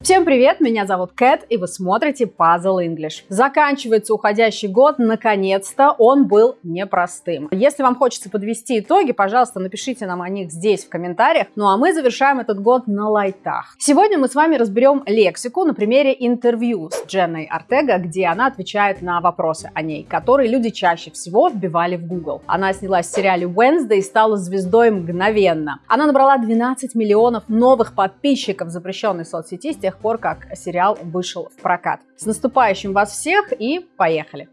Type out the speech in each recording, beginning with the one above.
Всем привет, меня зовут Кэт, и вы смотрите Puzzle English. Заканчивается уходящий год, наконец-то он был непростым. Если вам хочется подвести итоги, пожалуйста, напишите нам о них здесь в комментариях. Ну а мы завершаем этот год на лайтах. Сегодня мы с вами разберем лексику на примере интервью с Дженной Артега, где она отвечает на вопросы о ней, которые люди чаще всего вбивали в Google. Она снялась в сериале Wednesday и стала звездой мгновенно. Она набрала 12 миллионов новых подписчиков запрещенной соцсети с тех пор, как сериал вышел в прокат. С наступающим вас всех и поехали!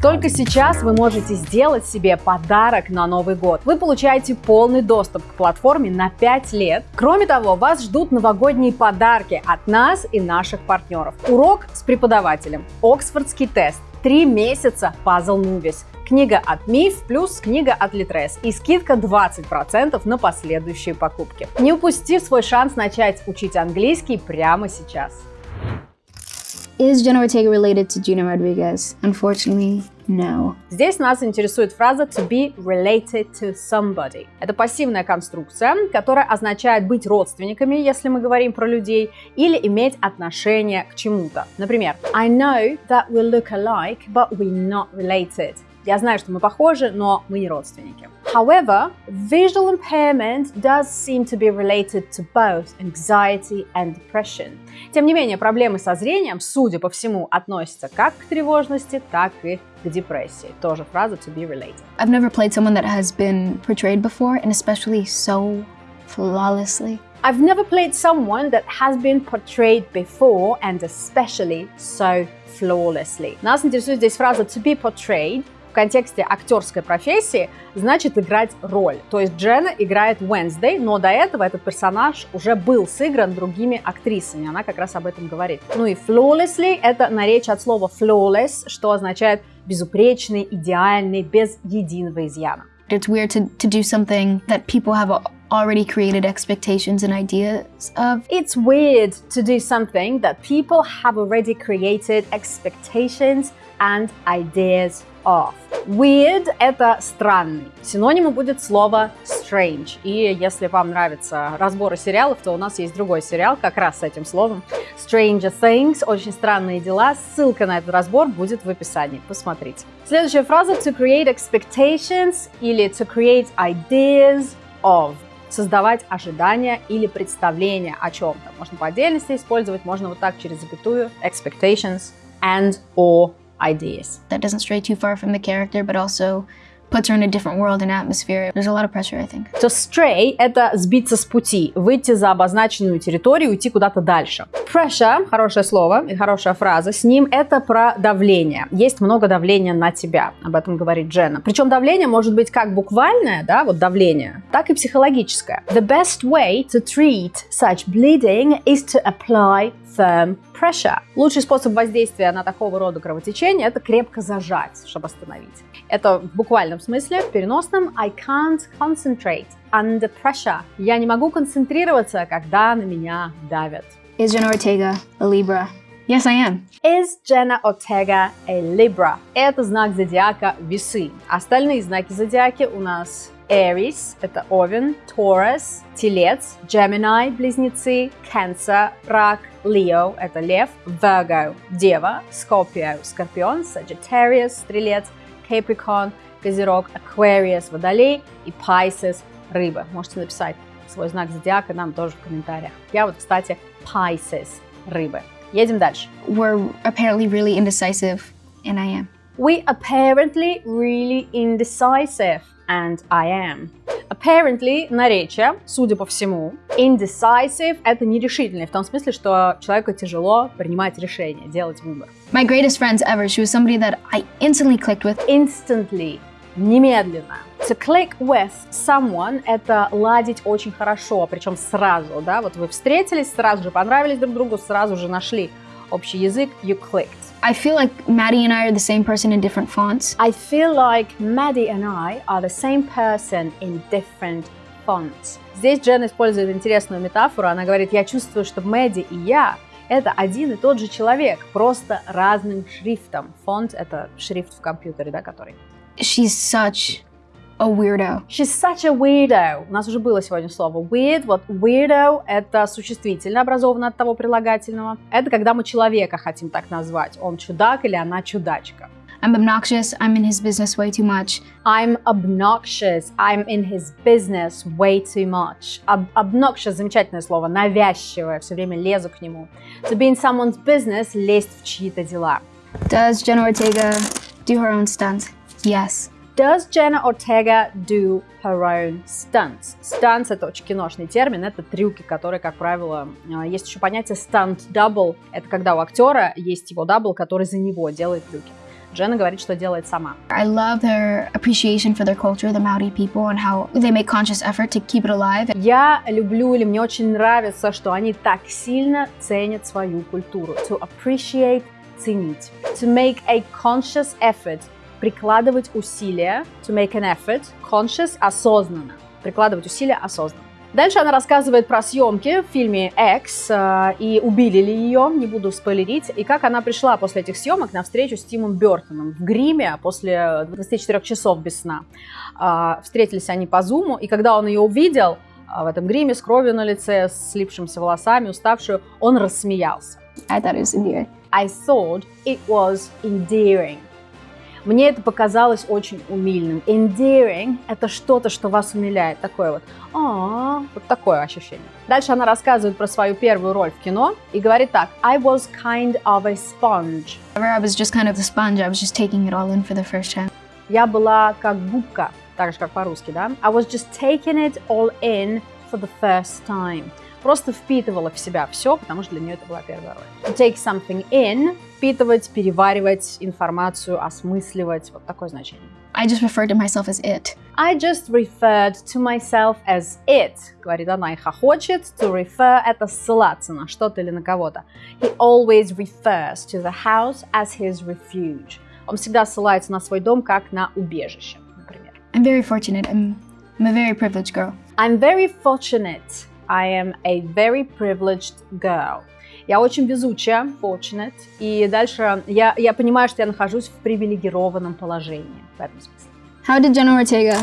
Только сейчас вы можете сделать себе подарок на Новый год. Вы получаете полный доступ к платформе на 5 лет. Кроме того, вас ждут новогодние подарки от нас и наших партнеров. Урок с преподавателем, Оксфордский тест, 3 месяца Puzzle Movies, книга от МИФ плюс книга от Литрес и скидка 20% на последующие покупки. Не упусти свой шанс начать учить английский прямо сейчас. Is Jenna Ortega related to Gina Rodriguez? Unfortunately, no. Здесь нас интересует фраза to be related to somebody. Это пассивная конструкция, которая означает быть родственниками, если мы говорим про людей, или иметь отношение к чему-то. Например, I know that we look alike, but we're not related. Я знаю, что мы похожи, но мы не родственники. However, visual impairment does seem to be related to both anxiety and depression. Тем не менее, проблемы со зрением, судя по всему, относятся как к тревожности, так и к депрессии. Тоже фраза to be related. I've never played someone that has been portrayed before, and especially so flawlessly. I've never played someone that has been portrayed before and especially so flawlessly. Нас интересует здесь фраза to be portrayed, в контексте актерской профессии значит играть роль. То есть Дженна играет Wednesday, но до этого этот персонаж уже был сыгран другими актрисами. Она как раз об этом говорит. Ну и flawlessly – это наречие от слова flawless, что означает безупречный, идеальный, без единого изъяна. It's weird to, to do something that people have already created expectations and ideas of. It's weird to do something that people have already created expectations and ideas of. Weird – это странный. Синонимом будет слово strange. И если вам нравятся разборы сериалов, то у нас есть другой сериал как раз с этим словом. Stranger Things – очень странные дела. Ссылка на этот разбор будет в описании. Посмотрите. Следующая фраза – to create expectations или to create ideas of создавать ожидания или представления о чем-то. Можно по отдельности использовать, можно вот так через запятую expectations and or ideas. That doesn't stray too far from the character, but also puts her in a different world and atmosphere. There's a lot of pressure, I think. To stray – это сбиться с пути, выйти за обозначенную территорию, уйти куда-то дальше. Pressure – хорошее слово и хорошая фраза. С ним это про давление. Есть много давления на тебя, об этом говорит Дженна. Причем давление может быть как буквальное, да, вот давление, так и психологическое. The best way to treat such bleeding is to apply firm pressure. Лучший способ воздействия на такого рода кровотечение – это крепко зажать, чтобы остановить. Это в буквальном смысле, в переносном I can't concentrate under pressure. Я не могу концентрироваться, когда на меня давят. Is Jenna Ortega a Libra? Yes, I am. Is Jenna Ortega a Libra? Это знак зодиака Весы. Остальные знаки зодиаки у нас Aries – это Овен, Taurus – Телец, Gemini – Близнецы, Cancer – Рак, Leo – это Лев, Virgo – Дева, Scorpio – Скорпион, Sagittarius – Стрелец, Capricorn – Козерог, Aquarius – Водолей и Pisces – Рыба. Можете написать свой знак зодиака нам тоже в комментариях. Я вот, кстати, Pisces – Рыбы. Едем дальше. We're apparently really indecisive, and I am. We apparently really indecisive and I am. Apparently – наречие, судя по всему. Indecisive – это нерешительный, в том смысле, что человеку тяжело принимать решения, делать выбор. My greatest friends ever, she was somebody that I instantly clicked with. Instantly – немедленно. To click with someone – это ладить очень хорошо, причем сразу, да, вот вы встретились, сразу же понравились друг другу, сразу же нашли общий язык, you clicked. I feel like Maddie and I are the same person in different fonts. I feel like Maddie and I are the same person in different fonts. Здесь Джен использует интересную метафору. Она говорит, я чувствую, что Мэдди и я – это один и тот же человек, просто разным шрифтом. Фонт – это шрифт в компьютере, да, который. She's such a weirdo. She's such a weirdo. У нас уже было сегодня слово weird. Вот weirdo — это существительное, образованное от того прилагательного. Это когда мы человека хотим так назвать. Он чудак или она чудачка. I'm obnoxious. I'm in his business way too much. I'm obnoxious. I'm in his business way too much. Ob- obnoxious – замечательное слово, навязчивое, все время лезу к нему. To be in someone's business – лезть в чьи-то дела. Does Jenna Ortega do her own stunts? Yes. Does Jenna Ortega do her own stunts? Stunts – это очень киношный термин, это трюки, которые, как правило, э, есть еще понятие stunt double. Это когда у актера есть его double, который за него делает трюки. Дженна говорит, что делает сама. I love their appreciation for their culture, the Maori people, and how they make conscious effort to keep it alive. Я люблю или мне очень нравится, что они так сильно ценят свою культуру. To appreciate – ценить. To make a conscious effort – прикладывать усилия. To make an effort – conscious – осознанно. Прикладывать усилия осознанно. Дальше она рассказывает про съемки в фильме X э, и убили ли ее, не буду спойлерить, и как она пришла после этих съемок на встречу с Тимом Бертоном в гриме после 24 часов без сна. Э, встретились они по зуму, и когда он ее увидел э, в этом гриме с кровью на лице, с слипшимися волосами, уставшую, он рассмеялся. I thought it was endearing. I thought it was endearing. Мне это показалось очень умильным. Endearing – это что-то, что вас умиляет. Такое вот, а вот такое ощущение. Дальше она рассказывает про свою первую роль в кино и говорит так. I was kind of a sponge. I was just kind of the sponge. I was just taking it all in for the first time. Я была как губка, так же, как по-русски, да? I was just taking it all in for the first time. Просто впитывала в себя все, потому что для нее это была первая роль. To take something in – впитывать, переваривать информацию, осмысливать. Вот такое значение. I just referred to myself as it. I just referred to myself as it, говорит она и хохочет. To refer – это ссылаться на что-то или на кого-то. He always refers to the house as his refuge. Он всегда ссылается на свой дом как на убежище, например. I'm very fortunate. I'm, I'm a very privileged girl. I'm very fortunate. I am a very privileged girl. Я очень везучая, fortunate, и дальше я, я понимаю, что я нахожусь в привилегированном положении в этом смысле. How did Jenna Ortega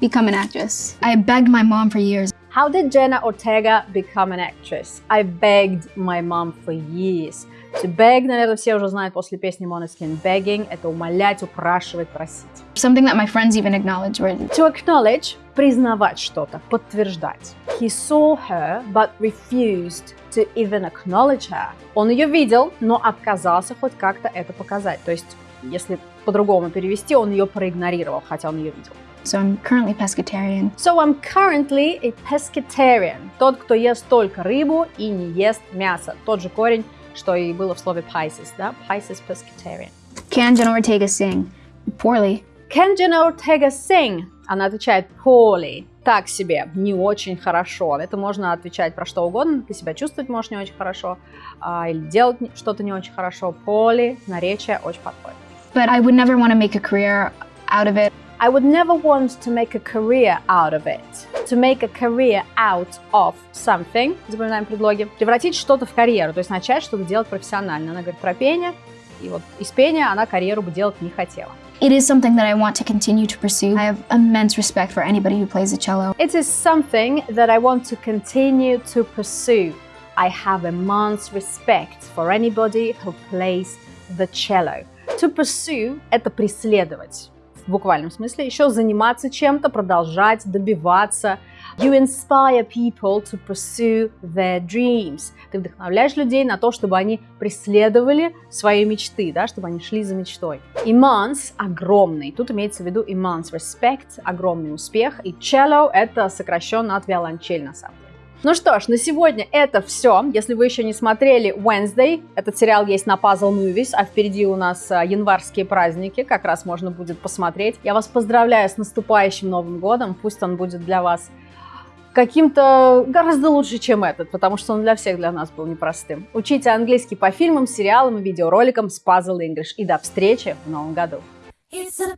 become an actress? I begged my mom for years. How did Jenna Ortega become an actress? I begged my mom for years. To beg, наверное, все уже знают после песни Måneskin. Begging – это умолять, упрашивать, просить. Something that my friends even acknowledge. Where To acknowledge – признавать что-то, подтверждать. He saw her, but refused to even acknowledge her. Он ее видел, но отказался хоть как-то это показать. То есть, если по-другому перевести, он ее проигнорировал, хотя он ее видел. So I'm currently pescatarian. So I'm currently a pescatarian. Тот, кто ест только рыбу и не ест мясо. Тот же корень, что и было в слове Pisces, да? Pisces pescatarian. Can Jenna Ortega sing? Poorly. Can Jenna Ortega sing? Она отвечает poorly. Так себе, не очень хорошо. Это можно отвечать про что угодно. Ты себя чувствовать можешь не очень хорошо. а, или делать что-то не очень хорошо. Poorly, наречие очень подходит. But I would never want to make a career out of it. I would never want to make a career out of it. To make a career out of something, запоминаем предлоги, превратить что-то в карьеру, то есть начать что-то делать профессионально. Она говорит про пение, и вот из пения она карьеру бы делать не хотела. It is something that I want to continue to pursue. I have immense respect for anybody who plays the cello. It is something that I want to continue to pursue. I have immense respect for anybody who plays the cello. To pursue – это преследовать. В буквальном смысле. Еще заниматься чем-то, продолжать, добиваться. You inspire people to pursue their dreams. Ты вдохновляешь людей на то, чтобы они преследовали свои мечты, да, чтобы они шли за мечтой. Immense – огромный. Тут имеется в виду immense respect – огромный успех. И cello – это сокращенно от виолончель на самом деле. Ну что ж, на сегодня это все. Если вы еще не смотрели Wednesday, этот сериал есть на Puzzle Movies, а впереди у нас а, январские праздники, как раз можно будет посмотреть. Я вас поздравляю с наступающим Новым годом, пусть он будет для вас каким-то гораздо лучше, чем этот, потому что он для всех для нас был непростым. Учите английский по фильмам, сериалам и видеороликам с Puzzle English. И до встречи в новом году! It's a